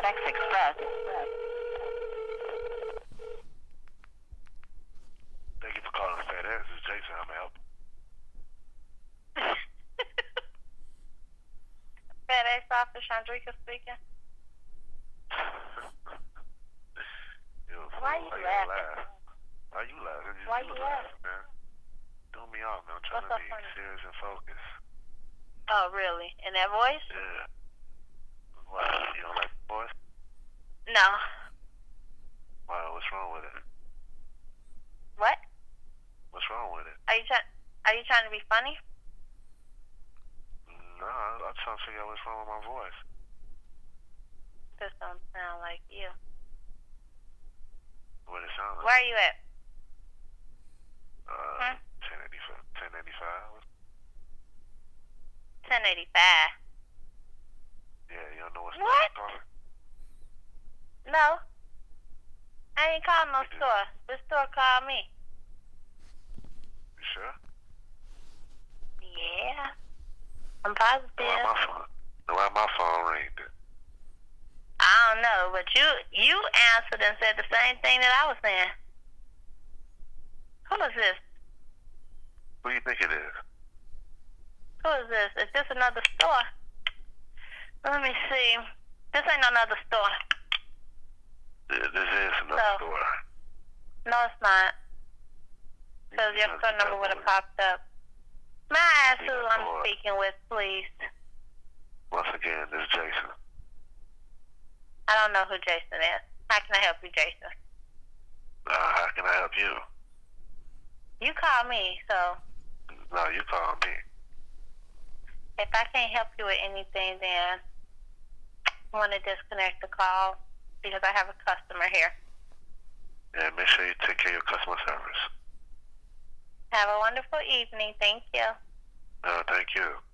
FedEx Express. Thank you for calling FedEx. This is Jason. How may I help you? FedEx office, Chandrika speaking. Yo, Why fool, you gotta laughing? laugh? Why you laughing? You, Why you you laughing, man? Do me off, man. I'm trying What's to so be funny? serious and focused. Oh, really? In that voice? Yeah. Why? You don't like the voice? No. Why? What's wrong with it? What? What's wrong with it? Are you trying? Are you trying to be funny? No, I- I'm trying to figure out what's wrong with my voice. This don't sound like you. What it sounds like? Where are you at? Uh, Hmm? 1085. 1085. 1085. Yeah, you don't know what's What? calling? No. I ain't calling no store. The store called me. You sure? Yeah. I'm Why my phone? Why my phone ringed? I don't know, but you you answered and said the same thing that I was saying. Who is this? Who do you think it is? Who is this? Is this another store? Let me see. This ain't another store. Th- This is another No. store. No, it's not. Because your phone number would have popped up. May I ask who Yeah, I'm or- speaking with, please? Once again, this is Jason. I don't know who Jason is. How can I help you, Jason? Uh, how can I help you? You call me, so No, you call me. if I can't help you with anything, then I want to disconnect the call because I have a customer here. Yeah, make sure you take care of your customer service. Have a wonderful evening. Thank you. No, thank you.